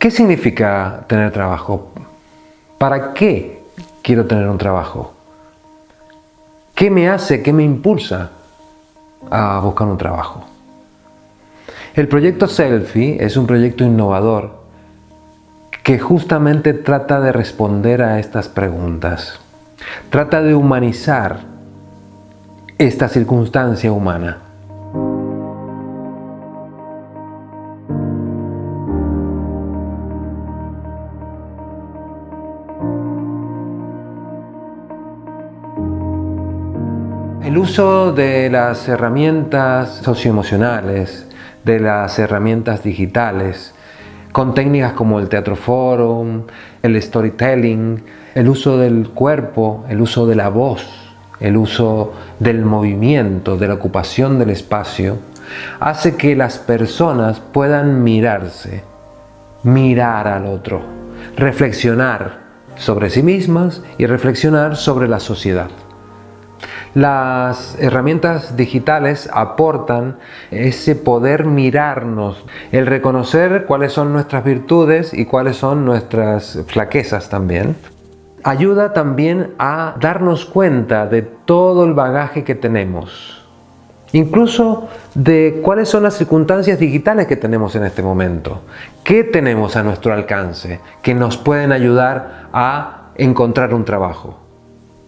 ¿Qué significa tener trabajo? ¿Para qué quiero tener un trabajo? ¿Qué me hace, qué me impulsa a buscar un trabajo? El proyecto Selfie es un proyecto innovador que justamente trata de responder a estas preguntas. Trata de humanizar esta circunstancia humana. El uso de las herramientas socioemocionales, de las herramientas digitales, con técnicas como el teatro forum, el storytelling, el uso del cuerpo, el uso de la voz, el uso del movimiento, de la ocupación del espacio, hace que las personas puedan mirarse, mirar al otro, reflexionar sobre sí mismas y reflexionar sobre la sociedad. Las herramientas digitales aportan ese poder mirarnos, el reconocer cuáles son nuestras virtudes y cuáles son nuestras flaquezas también. Ayuda también a darnos cuenta de todo el bagaje que tenemos, incluso de cuáles son las circunstancias digitales que tenemos en este momento, qué tenemos a nuestro alcance que nos pueden ayudar a encontrar un trabajo.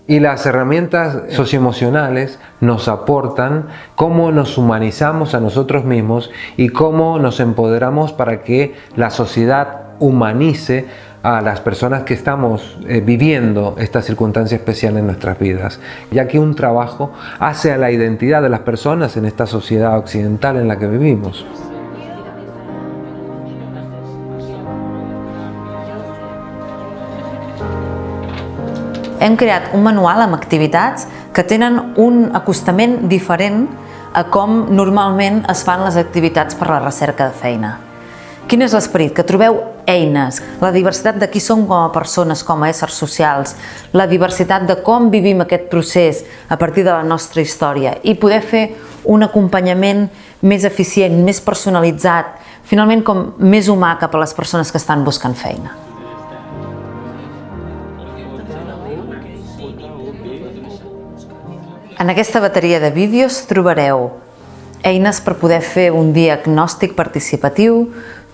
Y las herramientas socioemocionales nos aportan cómo nos humanizamos a nosotros mismos y cómo nos empoderamos para que la sociedad humanice a las personas que estamos eh, viviendo esta circunstancia especial en nuestras vidas, ya que un trabajo hace a la identidad de las personas en esta sociedad occidental en la que vivimos. Hem creat un manual amb activitats que tenen un acostament diferent a com normalment es fan les activitats per la recerca de feina. Quin és l'esperit? Que trobeu eines, la diversitat de qui som com a persones, com a éssers socials, la diversitat de com vivim aquest procés a partir de la nostra història i poder fer un acompanyament més eficient, més personalitzat, finalment com més humà cap a les persones que estan buscant feina. En aquesta bateria de vídeos trobareu eines per poder fer un diagnòstic participatiu,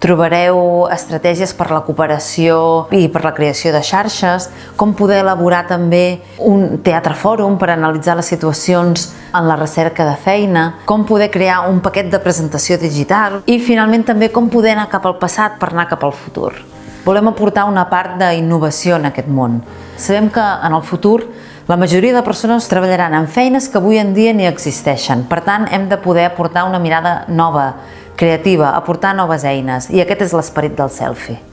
trobareu estratègies per la cooperació i per la creació de xarxes, com poder elaborar també un teatre fòrum per analitzar les situacions en la recerca de feina, com poder crear un paquet de presentació digital i finalment també com poder anar cap al passat per anar cap al futur. Volem aportar una part d'innovació en aquest món. Sabem que en el futur la majoria de persones treballaran en feines que avui en dia ni existeixen. Per tant, hem de poder aportar una mirada nova, creativa, aportar noves eines. I aquest és l'esperit del selfie.